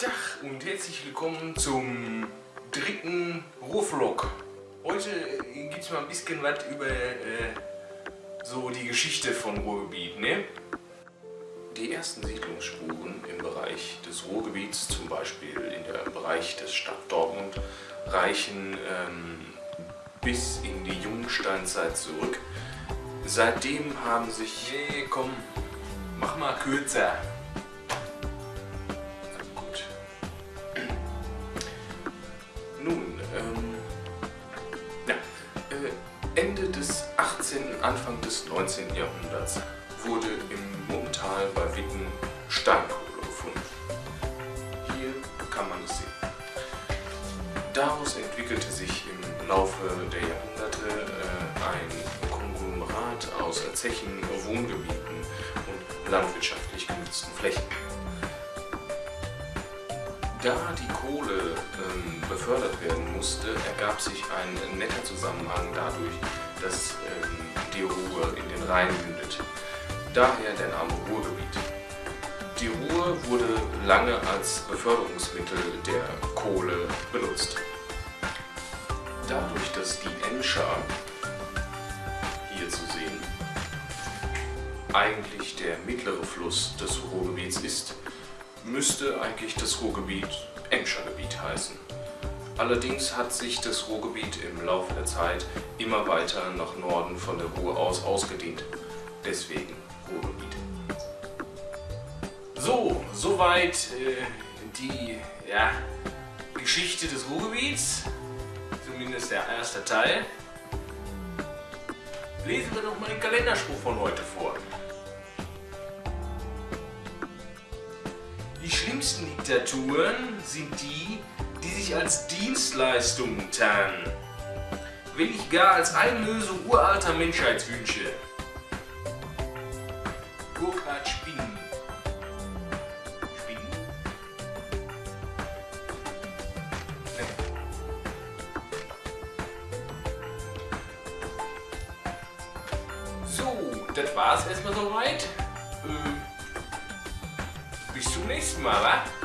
Tag und herzlich willkommen zum dritten Ruhrvlog. Heute äh, gibt es mal ein bisschen was über äh, so die Geschichte von Ruhrgebiet. Ne? Die ersten Siedlungsspuren im Bereich des Ruhrgebiets, zum Beispiel in der Bereich des Stadt Dortmund, reichen ähm, bis in die Jungsteinzeit zurück. Seitdem haben sich... Nee, komm, mach mal kürzer. Des 18., Anfang des 19. Jahrhunderts wurde im Mummental bei Witten Steinkohle gefunden. Hier kann man es sehen. Daraus entwickelte sich im Laufe der Jahrhunderte äh, ein Konglomerat aus Zechen, Wohngebieten und landwirtschaftlich genutzten Flächen. Da die Kohle ähm, befördert werden musste, ergab sich ein netter Zusammenhang dadurch, dass ähm, die Ruhr in den Rhein mündet. Daher der Name Ruhrgebiet. Die Ruhr wurde lange als Beförderungsmittel der Kohle benutzt. Dadurch, dass die Emscher, hier zu sehen, eigentlich der mittlere Fluss des Ruhrgebiets ist, müsste eigentlich das Ruhrgebiet Emscher Gebiet heißen. Allerdings hat sich das Ruhrgebiet im Laufe der Zeit immer weiter nach Norden von der Ruhr aus ausgedehnt. Deswegen Ruhrgebiet. So, soweit äh, die ja, Geschichte des Ruhrgebiets, zumindest der erste Teil. Lesen wir doch mal den Kalenderspruch von heute vor. Die schlimmsten Diktaturen sind die, die sich als Dienstleistungen tarnen. Wenn nicht gar als Einlösung uralter Menschheitswünsche. Burkhard Spinnen. Spinnen? Nee. So, das war's erstmal soweit. Äh, bis zum nächsten Mal, wa?